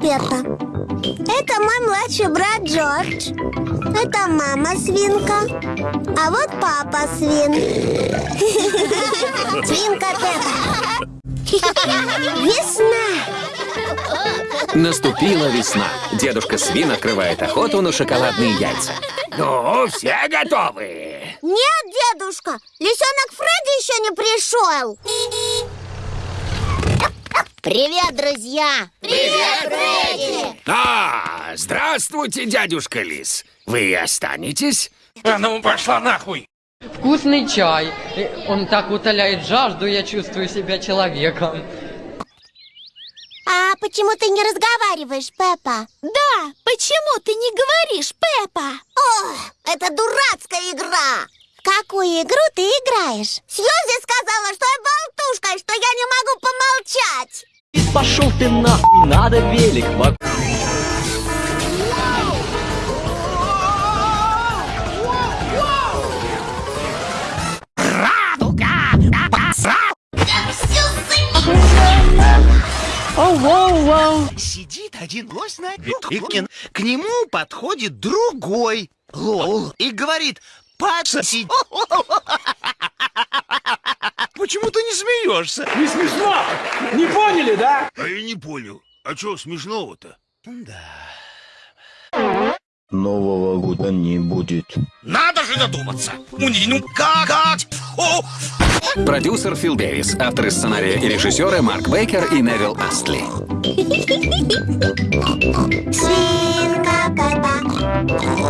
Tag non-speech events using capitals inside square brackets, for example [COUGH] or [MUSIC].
Пеппа. Это мой младший брат Джордж. Это мама свинка. А вот папа свин. [LAUGHS] Свинка Пеппа. Весна. Наступила весна. Дедушка Свин открывает охоту на шоколадные яйца. Ну, все готовы. Нет, дедушка, лисенок Фредди еще не пришел. Привет, друзья! Привет, Фредди! А, здравствуйте, дядюшка Лис. Вы останетесь? А ну, пошла нахуй! Вкусный чай. Э, Он так утоляет жажду, я чувствую себя человеком. А почему ты не разговариваешь, Пеппа? Да, почему ты не говоришь, Пеппа? О, это дурацкая игра! В какую игру ты играешь? Сьюзи сказала, Пошел ты нахуй, надо велик вокруг. Сидит один лось на и к нему подходит другой лось и говорит, подсоси. [LAUGHS] Почему ты не смеешься? Не смешно! Не поняли, да? А я не понял. А что смешного-то? Нового года не будет. Надо же додуматься. Ну как? как? О, Продюсер Фил Дэвис, авторы сценария и режиссеры Марк Бейкер и Невил Астли. Свинка Пеппа.